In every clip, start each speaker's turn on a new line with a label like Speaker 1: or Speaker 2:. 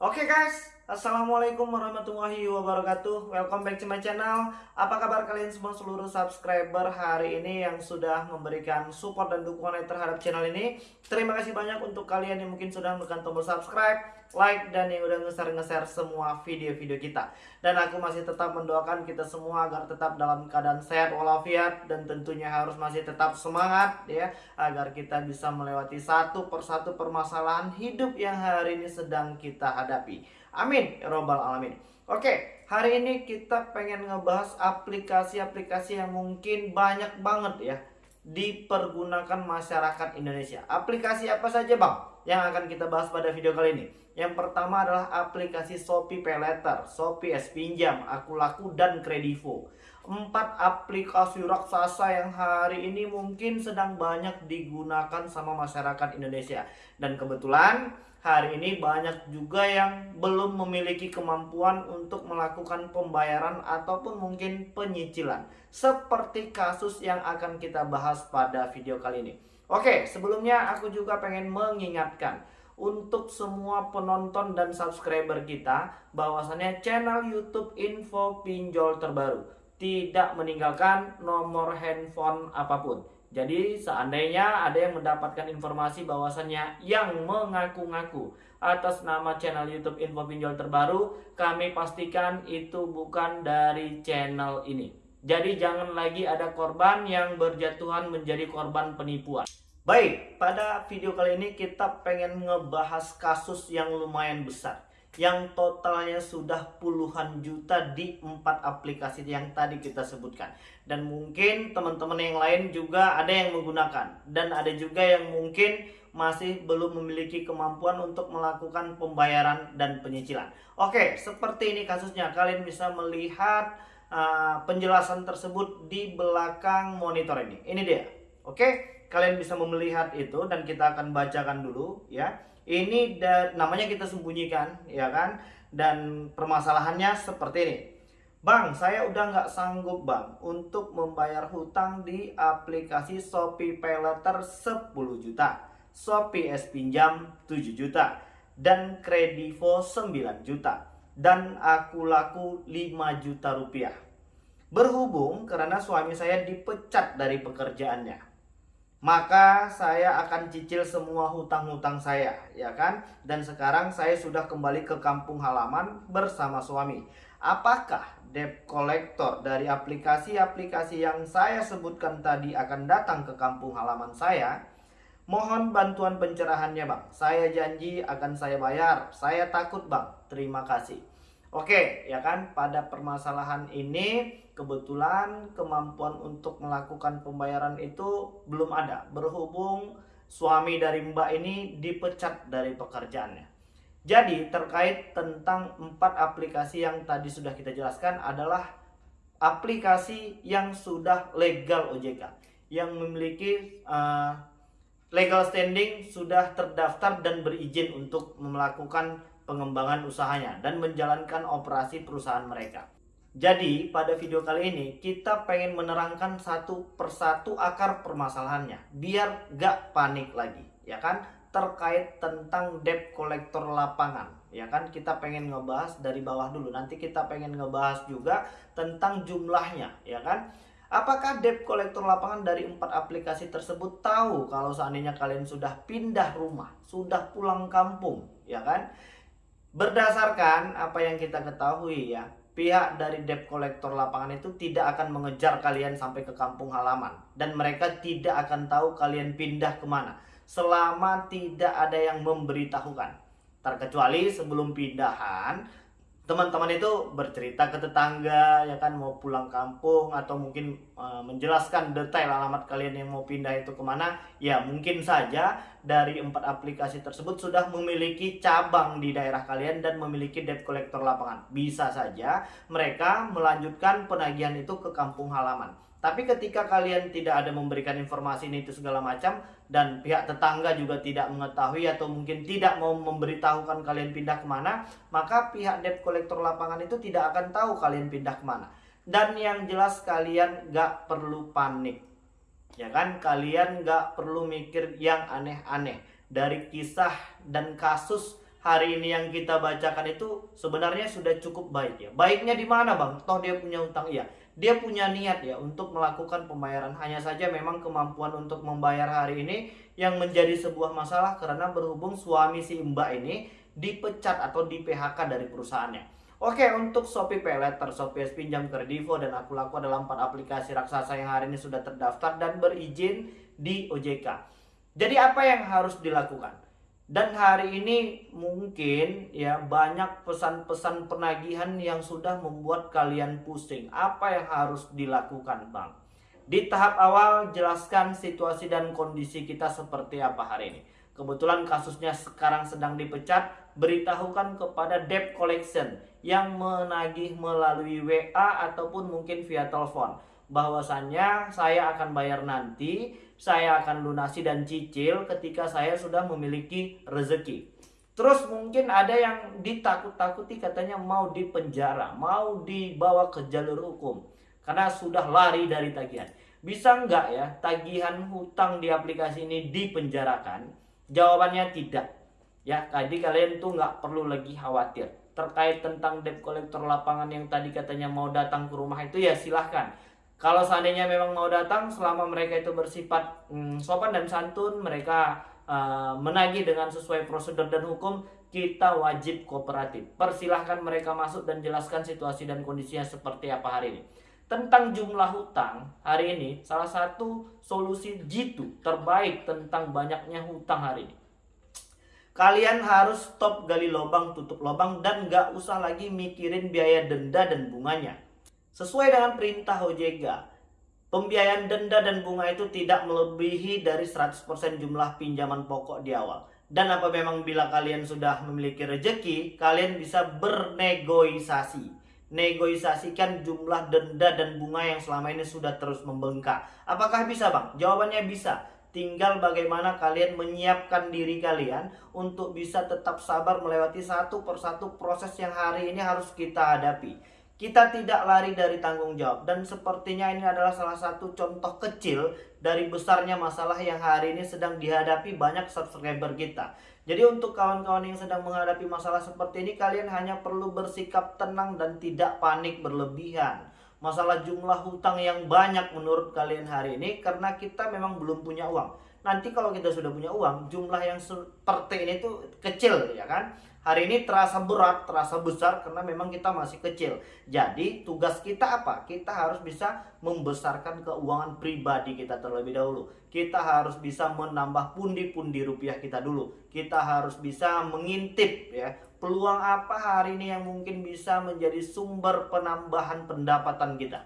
Speaker 1: Oke guys, Assalamualaikum warahmatullahi wabarakatuh. Welcome back to my channel. Apa kabar kalian semua seluruh subscriber hari ini yang sudah memberikan support dan dukungan terhadap channel ini? Terima kasih banyak untuk kalian yang mungkin sudah menekan tombol subscribe Like dan yang udah nge-share-nge-share semua video-video kita. Dan aku masih tetap mendoakan kita semua agar tetap dalam keadaan sehat walafiat Dan tentunya harus masih tetap semangat ya Agar kita bisa melewati satu persatu permasalahan hidup yang hari ini sedang kita hadapi Amin ya robbal alamin. Oke, hari ini kita pengen ngebahas aplikasi-aplikasi yang mungkin banyak banget ya dipergunakan masyarakat Indonesia. Aplikasi apa saja, Bang? Yang akan kita bahas pada video kali ini. Yang pertama adalah aplikasi Shopee Paylater, Shopee S Pinjam, Aku Laku dan Kredivo. Empat aplikasi raksasa yang hari ini mungkin sedang banyak digunakan sama masyarakat Indonesia. Dan kebetulan hari ini banyak juga yang belum memiliki kemampuan untuk melakukan pembayaran ataupun mungkin penyicilan. Seperti kasus yang akan kita bahas pada video kali ini. Oke, sebelumnya aku juga pengen mengingatkan untuk semua penonton dan subscriber kita bahwasannya channel YouTube Info Pinjol terbaru tidak meninggalkan nomor handphone apa pun. Jadi seandainya ada yang mendapatkan informasi bahwasannya yang mengaku-ngaku atas nama channel YouTube Info Pinjol terbaru, kami pastikan itu bukan dari channel ini. Jadi jangan lagi ada korban yang berjatuhan menjadi korban penipuan. Baik, pada video kali ini kita pengen ngebahas kasus yang lumayan besar yang totalnya sudah puluhan juta di empat aplikasi yang tadi kita sebutkan. Dan mungkin teman-teman yang lain juga ada yang menggunakan. Dan ada juga yang mungkin masih belum memiliki kemampuan untuk melakukan pembayaran dan penyicilan. Oke seperti ini kasusnya. Kalian bisa melihat uh, penjelasan tersebut di belakang monitor ini. Ini dia. Oke kalian bisa melihat itu dan kita akan bacakan dulu ya ini namanya kita sembunyikan ya kan? Dan permasalahannya seperti ini. Bang, saya udah nggak sanggup bang untuk membayar hutang di aplikasi Shopee Paylater 10 juta, Shopee S Pinjam 7 juta, dan Kredivo 9 juta, dan Aku Laku 5 juta rupiah. Berhubung karena suami saya dipecat dari pekerjaannya maka saya akan cicil semua hutang-hutang saya, ya kan? Dan sekarang saya sudah kembali ke kampung halaman bersama suami. Apakah debt collector dari aplikasi-aplikasi yang saya sebutkan tadi akan datang ke kampung halaman saya? Mohon bantuan pencerahannya, Bang. Saya janji akan saya bayar. Saya takut, Bang. Terima kasih. Oke, ya kan? Pada permasalahan ini kebetulan kemampuan untuk melakukan pembayaran itu belum ada. Berhubung suami dari Mbak ini dipecat dari pekerjaannya. Jadi terkait tentang empat aplikasi yang tadi sudah kita jelaskan adalah aplikasi yang sudah legal OJK yang memiliki uh, legal standing sudah terdaftar dan berizin untuk melakukan pengembangan usahanya dan menjalankan operasi perusahaan mereka. Jadi pada video kali ini kita pengen menerangkan satu persatu akar permasalahannya biar gak panik lagi ya kan terkait tentang debt collector lapangan ya kan kita pengen ngebahas dari bawah dulu nanti kita pengen ngebahas juga tentang jumlahnya ya kan Apakah debt collector lapangan dari empat aplikasi tersebut tahu kalau seandainya kalian sudah pindah rumah, sudah pulang kampung, ya kan? Berdasarkan apa yang kita ketahui ya, pihak dari debt collector lapangan itu tidak akan mengejar kalian sampai ke kampung halaman. Dan mereka tidak akan tahu kalian pindah ke mana. Selama tidak ada yang memberitahukan. Terkecuali sebelum pindahan, teman-teman itu bercerita ke tetangga ya kan mau pulang kampung atau mungkin e, menjelaskan detail alamat kalian yang mau pindah itu ke mana ya mungkin saja dari empat aplikasi tersebut sudah memiliki cabang di daerah kalian dan memiliki debt collector lapangan. Bisa saja mereka melanjutkan penagihan itu ke kampung halaman. Tapi ketika kalian tidak ada memberikan informasi ini itu segala macam dan pihak tetangga juga tidak mengetahui atau mungkin tidak mau memberitahukan kalian pindah ke mana, maka pihak debt collector lapangan itu tidak akan tahu kalian pindah ke mana. Dan yang jelas kalian gak perlu panik. Ya kan, kalian gak perlu mikir yang aneh-aneh. Dari kisah dan kasus hari ini yang kita bacakan itu sebenarnya sudah cukup baik ya. Baiknya di mana bang? Toh dia punya utang ya. Dia punya niat ya untuk melakukan pembayaran. Hanya saja memang kemampuan untuk membayar hari ini yang menjadi sebuah masalah karena berhubung suami si mbak ini dipecat atau di PHK dari perusahaannya. Oke, untuk Shopee Paylater, Shopee Pinjam Kredivo, dan Aku Laku adalah empat aplikasi raksasa yang hari ini sudah terdaftar dan berizin di OJK. Jadi apa yang harus dilakukan? Dan hari ini mungkin ya banyak pesan-pesan penagihan yang sudah membuat kalian pusing. Apa yang harus dilakukan Bang? Di tahap awal jelaskan situasi dan kondisi kita seperti apa hari ini. Kebetulan kasusnya sekarang sedang dipecat, beritahukan kepada debt collection yang menagih melalui WA ataupun mungkin via telepon bahwasannya saya akan bayar nanti, saya akan lunasi dan cicil ketika saya sudah memiliki rezeki. Terus mungkin ada yang ditakut-takuti katanya mau dipenjara, mau dibawa ke jalur hukum karena sudah lari dari tagihan. Bisa nggak ya tagihan hutang di aplikasi ini dipenjarakan? Jawabannya tidak. Ya, tadi kalian tuh nggak perlu lagi khawatir terkait tentang debt collector lapangan yang tadi katanya mau datang ke rumah itu ya silahkan kalau seandainya memang mau datang selama mereka itu bersifat hmm, sopan dan santun mereka uh, menagih dengan sesuai prosedur dan hukum kita wajib kooperatif. Persilahkan mereka masuk dan jelaskan situasi dan kondisinya seperti apa hari ini. Tentang jumlah hutang hari ini salah satu solusi jitu terbaik tentang banyaknya hutang hari ini. Kalian harus stop gali lubang tutup lubang dan gak usah lagi mikirin biaya denda dan bunganya Sesuai dengan perintah OJK, pembiayaan denda dan bunga itu tidak melebihi dari 100% jumlah pinjaman pokok di awal. Dan apa memang bila kalian sudah memiliki rejeki, kalian bisa bernegosiasi. Negosiasikan jumlah denda dan bunga yang selama ini sudah terus membengkak. Apakah bisa bang? Jawabannya bisa. Tinggal bagaimana kalian menyiapkan diri kalian untuk bisa tetap sabar melewati satu persatu proses yang hari ini harus kita hadapi. Kita tidak lari dari tanggung jawab dan sepertinya ini adalah salah satu contoh kecil dari besarnya masalah yang hari ini sedang dihadapi banyak subscriber kita. Jadi untuk kawan-kawan yang sedang menghadapi masalah seperti ini kalian hanya perlu bersikap tenang dan tidak panik berlebihan. Masalah jumlah hutang yang banyak menurut kalian hari ini karena kita memang belum punya uang. Nanti kalau kita sudah punya uang, jumlah yang seperti ini tuh kecil ya kan? hari ini terasa berat, terasa besar karena memang kita masih kecil. Jadi tugas kita apa? Kita harus bisa membesarkan keuangan pribadi kita terlebih dahulu. Kita harus bisa menambah pundi-pundi rupiah kita dulu. Kita harus bisa mengintip ya peluang apa hari ini yang mungkin bisa menjadi sumber penambahan pendapatan kita.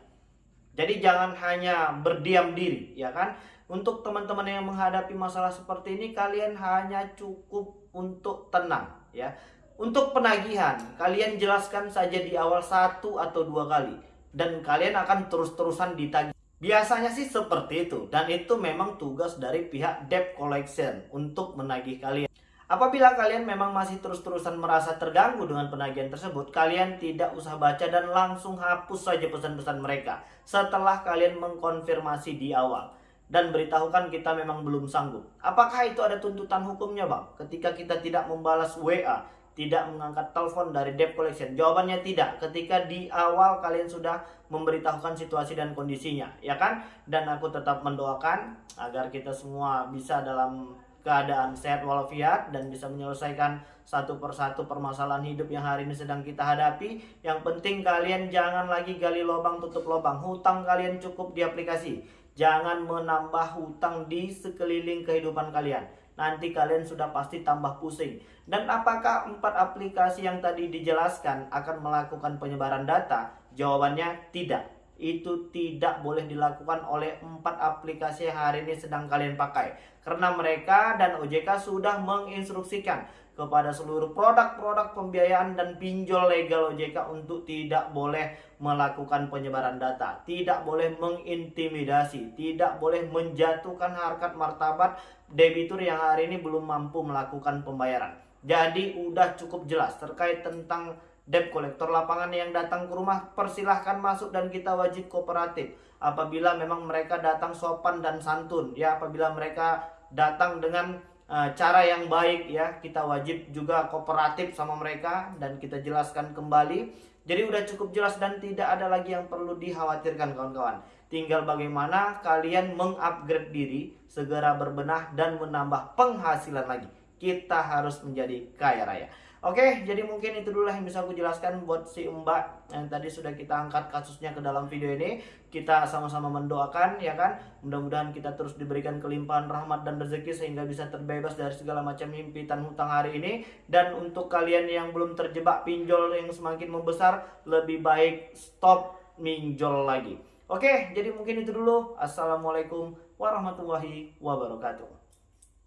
Speaker 1: Jadi jangan hanya berdiam diri, ya kan? Untuk teman-teman yang menghadapi masalah seperti ini, kalian hanya cukup untuk tenang, ya. Untuk penagihan, kalian jelaskan saja di awal satu atau dua kali, dan kalian akan terus-terusan ditagih. Biasanya sih seperti itu, dan itu memang tugas dari pihak debt collection untuk menagih kalian. Apabila kalian memang masih terus-terusan merasa terganggu dengan penagihan tersebut, kalian tidak usah baca dan langsung hapus saja pesan-pesan mereka setelah kalian mengkonfirmasi di awal dan beritahukan kita memang belum sanggup. Apakah itu ada tuntutan hukumnya, Bang? Ketika kita tidak membalas WA, tidak mengangkat telepon dari debt collection? Jawabannya tidak. Ketika di awal kalian sudah memberitahukan situasi dan kondisinya, ya kan? Dan aku tetap mendoakan agar kita semua bisa dalam keadaan sehat walafiat dan bisa menyelesaikan satu persatu permasalahan hidup yang hari ini sedang kita hadapi. Yang penting kalian jangan lagi gali lubang tutup lubang. Hutang kalian cukup di aplikasi. Jangan menambah hutang di sekeliling kehidupan kalian. Nanti kalian sudah pasti tambah pusing. Dan apakah empat aplikasi yang tadi dijelaskan akan melakukan penyebaran data? Jawabannya tidak itu tidak boleh dilakukan oleh empat aplikasi yang hari ini sedang kalian pakai karena mereka dan OJK sudah menginstruksikan kepada seluruh produk-produk pembiayaan dan pinjol legal OJK untuk tidak boleh melakukan penyebaran data, tidak boleh mengintimidasi, tidak boleh menjatuhkan harkat martabat debitur yang hari ini belum mampu melakukan pembayaran. Jadi udah cukup jelas terkait tentang debt collector lapangan yang datang ke rumah persilahkan masuk dan kita wajib kooperatif. Apabila memang mereka datang sopan dan santun ya apabila mereka datang dengan uh, cara yang baik ya kita wajib juga kooperatif sama mereka dan kita jelaskan kembali. Jadi udah cukup jelas dan tidak ada lagi yang perlu dikhawatirkan kawan-kawan. Tinggal bagaimana kalian mengupgrade diri segera berbenah dan menambah penghasilan lagi. Kita harus menjadi kaya raya Oke, jadi mungkin itu dulu yang bisa aku jelaskan buat si Mbak yang tadi sudah kita angkat kasusnya ke dalam video ini. Kita sama-sama mendoakan ya kan. Mudah-mudahan kita terus diberikan kelimpahan rahmat dan rezeki sehingga bisa terbebas dari segala macam himpitan hutang hari ini. Dan untuk kalian yang belum terjebak pinjol yang semakin membesar, lebih baik stop minjol lagi. Oke, jadi mungkin itu dulu. Assalamualaikum warahmatullahi wabarakatuh.